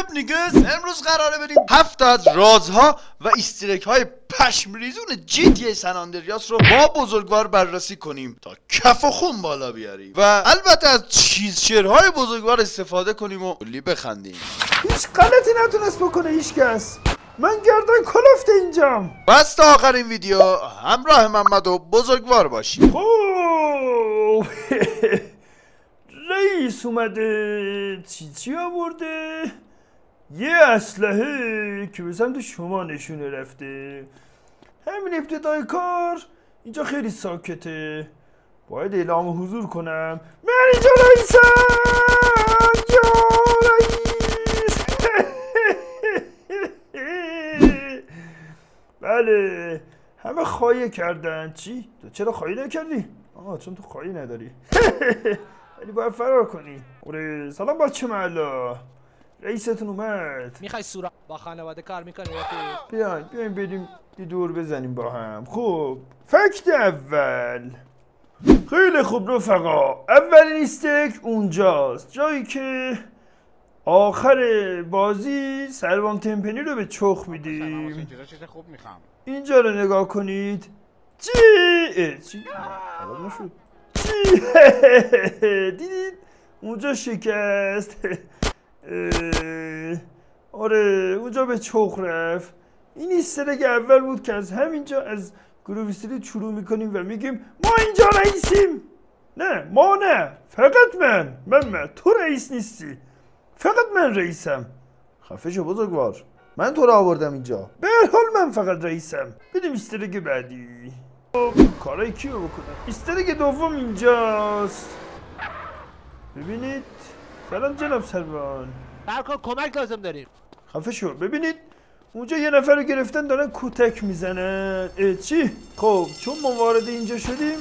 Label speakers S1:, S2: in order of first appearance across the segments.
S1: واتساپ نیگز. امروز قراره بریم هفت از رازها و استرک های پشمریزون جی تی رو با بزرگوار بررسی کنیم تا کف و خون بالا بیاریم و البته از چیز شعرهای بزرگوار استفاده کنیم و کلی بخندیم.
S2: هیچ غلطی نتونست بکنه هیچ کس. من گردن کلفت اینجام.
S1: بس تا آخرین ویدیو. همراه محمد و بزرگوار باشیم.
S2: خب. رئیس اومده. چی چی آورده؟ یه اسلحه که به سمت شما نشونه رفته. همین ابتدای کار اینجا خیلی ساکته. باید اعلام حضور کنم. من اینجا رئیسم. یا رئیس. بله. همه خواهی کردن. چی؟ تو چرا خواهی نکردی؟ آه چون تو خواهی نداری. ولی باید فرار کنی. اوره سلام بچه محلا رئیستون اومد.
S3: می‌خوای سورا با خانواده کار می‌کنی
S2: بیاین بیاین بریم یه دور بزنیم با هم. خب فکت اول. خیلی خوب رفقا. اولین استیک اونجاست. جایی که آخر بازی سروان تمپنی رو به چخ میدیم.
S4: خوب می‌خوام.
S2: اینجا رو نگاه کنید. چی؟ چی؟ خراب نشد چی؟ دیدید؟ اونجا شکست. آره اونجا به چخ رفت. این ایسترگ اول بود که از همینجا از گروه استریت شروع می‌کنیم و میگیم ما اینجا رئیسیم. نه ما نه فقط من. من من تو رئیس نیستی. فقط من رئیسم. خفه شو بزرگوار. من تو رو آوردم اینجا. به حال من فقط رئیسم. بدیم استرگ بعدی. خب، کارای کی رو بکنم؟ استرگ دوم اینجاست. ببینید. سلام جناب سروان
S3: برکن کمک لازم داریم.
S2: خفه شو. ببینید اونجا یه نفر رو گرفتن دارن کتک می‌زنن. چی؟ خب چون ما وارد اینجا شدیم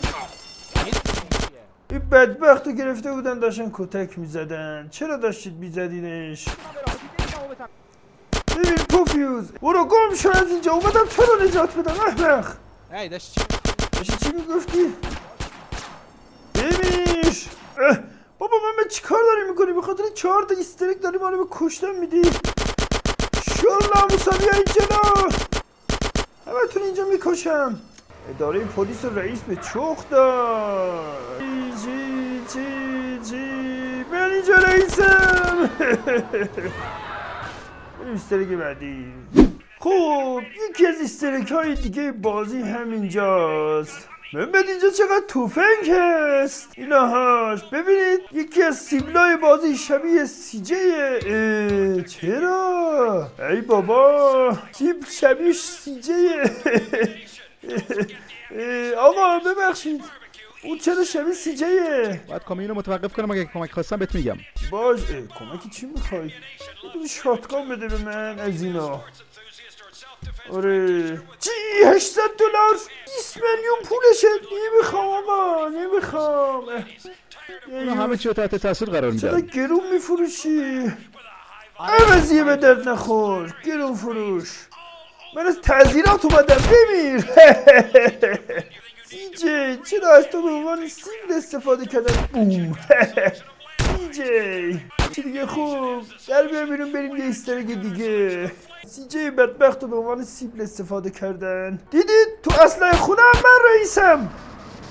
S2: این بدبخت رو گرفته بودن داشتن کتک می‌زدن. چرا داشتید میزدینش؟ ببین پوفیوز برو گم شو از اینجا. اومدم تو رو نجات بدم؟ احمق
S3: ای داشت چی
S2: داشتی چی می‌گفتی؟ بمیش اه، بابا من چی کار داری می‌کنی به خاطر چهار تا ایسترک داری ما رو به کشتن میدی شل ناموسا بیا این جلو همتون اینجا می‌کشم. اداره پلیس رئیس به چخ داد. جی جی جی من اینجا رئیسم. استرک بعدی. خب یکی از استرک های دیگه بازی همینجاست. محمد اینجا چقدر توفنگ هست؟ اینهاش ببینید یکی از سیبلای بازی شبیه سیجه چرا؟ ای بابا سیب شبیه سیجه آقا ببخشید اون چرا شبیه سیجه
S4: باید کامیون رو متوقف کنم اگه کمک خواستم بهت میگم.
S2: باش کمکی چی می‌خوای؟ یه شاتگان بده به من از اینا. آره. چی؟ 800 دلار؟ 20 میلیون پولشه نمی‌خوام آقا. نمی‌خوام. اه.
S4: اونا همه چی تحت تاثیر قرار
S2: چرا
S4: میدن
S2: گرون میفروشی؟ عوضیه به درد نخور. گرون فروش. من از تعذیرات اومدم. بمیر. سیجی چرا از تو به عنوان سیبل استفاده کردن بوم. سیجی چی دیگه خوب. در بیا بیرون بریم یه استرگ دیگه سیجی بدبخت رو به عنوان سیبل استفاده کردن دیدید تو اسلحه خونه هم من رئیسم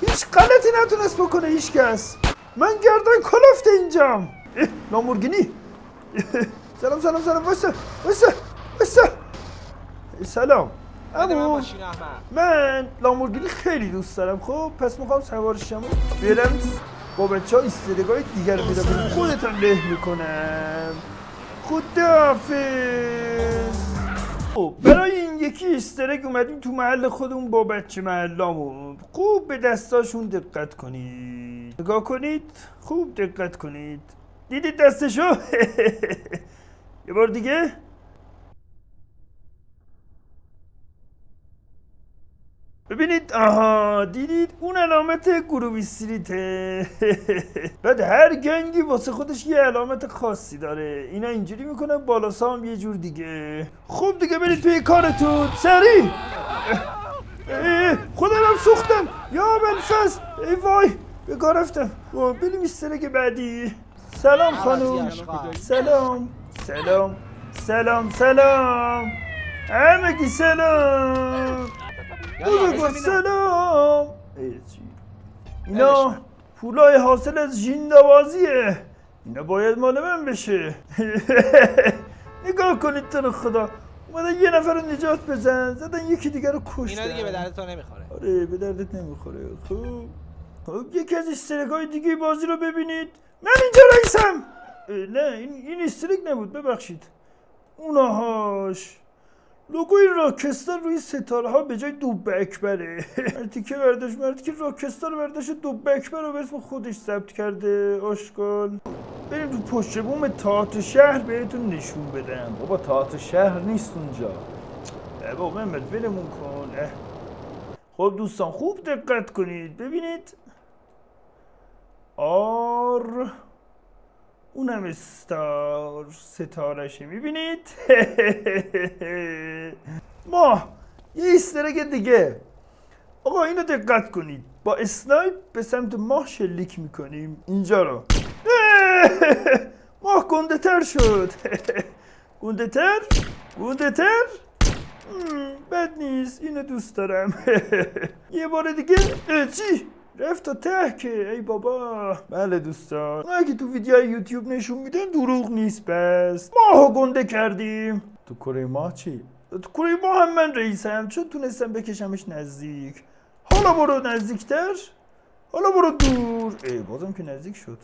S2: هیچ غلطی نتونست بکنه هیچ کس من گردن کلفت اینجام اه، لامورگینی سلام سلام سلام واسه واسه واسه سلام
S3: بده من
S2: لامورگینی خیلی دوست دارم خب پس می‌خوام سوارشم برم با بچه ها استرگاه دیگر رو پیدا کنم خودتم له می‌کنم. خداحافظ. خب برای این یکی استرگ اومدیم تو محل خودمون با بچه محلامون خوب به دستاشون دقت کنید. نگاه کنید. خوب دقت کنید. دیدید دستشو؟ یه بار دیگه؟ ببینید آها دیدید؟ اون علامت گروه استریته بعد هر گنگی واسه خودش یه علامت خاصی داره. اینا اینجوری می‌کنن بالا سام یه جور دیگه. خوب دیگه برید توی کارتون. سری! خودم سوختم. یا بلفز ای وای کار رفتم. خب بریم استرک بعدی. سلام خانم.
S3: اشغال.
S2: سلام. سلام. سلام سلام. همگی سلام. بزرگوار سلام؟ اینا پولای حاصل از جیندوازیه اینا باید مال من بشه. نگاه کنید تو رو خدا. اومدن یه نفر رو نجات بزن. زدن یکی دیگر رو کشتن.
S3: اینا دیگه به درد تو نمی‌خوره.
S2: آره به دردت نمی‌خوره. خب. خب یکی از استرک دیگه بازی رو ببینید. من اینجا رئیسم. نه این, این استرک نبود. ببخشید. اوناهاش لوگوی راکستار روی ستاره ها به جای دوب اکبره مردی که برداشت مردی که راکستار برداشت دوب اکبر رو به اسم خودش ثبت کرده آشکال بریم تو پشت بوم تئاتر شهر بهتون نشون بدم بابا تئاتر شهر نیست اونجا بابا محمد ولمون کن. خب دوستان خوب دقت کنید ببینید R اونم استار ستارشه می‌بینید؟ ما یه Easter egg دیگه. آقا اینو دقت کنید. با snipe به سمت ماه شلیک می‌کنیم. اینجا رو. ماه گنده تر شد. گنده تر گنده تر بد نیست. اینو دوست دارم. یه بار دیگه. چی؟ رفت تا ته که ای بابا. بله دوستان. که تو ویدیو یوتیوب نشون میدن دروغ نیست پس ماهو گنده کردیم. تو کره ماه چی؟ تو کره ماه هم من رئیسم. چون تونستم بکشمش نزدیک. حالا برو نزدیکتر. حالا برو دور. ای بازم که نزدیک شد.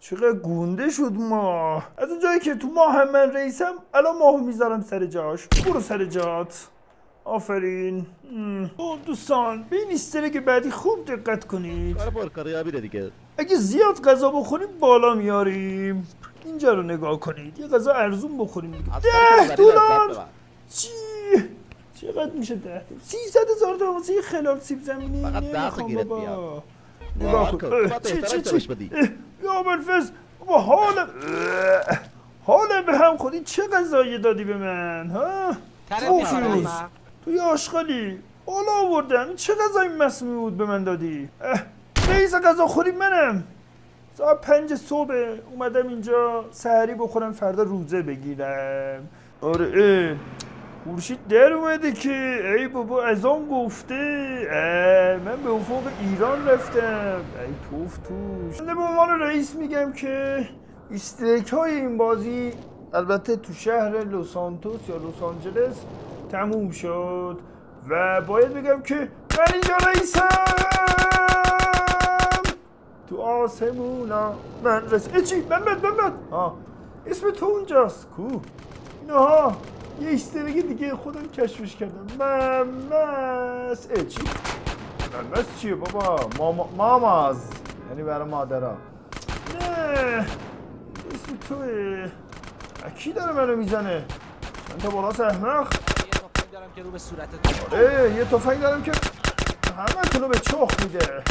S2: چقدر گونده شد ماه. از اون جایی که تو ماه هم من رئیسم الان ماهو می‌ذارم سر جاش. برو سر جات. آفرین. خب دوستان به این که بعدی خوب دقت کنید.
S4: کار پرکاریابی دیگه.
S2: اگه زیاد غذا بخوریم بالا میاریم. اینجا رو نگاه کنید. یه غذا ارزون بخوریم. دیگه ده دلار.
S4: ببر.
S2: چی؟ چقدر میشه ده؟ سیصد هزار تا واسه یه خلال سیب زمینی.
S4: فقط ده تا گیرت. بیاد.
S2: نگاه
S4: کن.
S2: چی چی چی؟ یا بلفز بابا حالم حالم به هم خودی چه غذایی دادی به من ها؟
S3: ترت
S2: پوفیوز. تو یه آشغالی بالا آوردم این چه غذای مسمومی بود به من دادی؟ رئیس غذا خوری منم. ساعت پنج صبح اومدم اینجا سحری بخورم فردا روزه بگیرم. آره. خورشید در اومده که ای بابا از آن گفته من به افق ایران رفتم. ای توف توش. من به عنوان رئیس میگم که استریک های این بازی البته تو شهر لس سانتوس یا لس آنجلس تموم شد و باید بگم که من اینجا رئیسم. تو آسمونا من رس ای چی؟ محمد محمد. ها اسم تو اونجاست. کو؟ اینها یه ایسترگی دیگه خودم کشفش کردم. ممس. ای چی؟ ممس چیه بابا؟ ماما ماماز. یعنی برای مادرها. نه. اسم توه. کی داره منو می‌زنه؟ من تا بالا
S3: تفنگ دارم که رو به صورتت
S2: اه یه تفنگ دارم که همه تونو به چخ میده.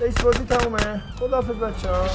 S2: رئیس بازی تمومه. خداحافظ بچه ها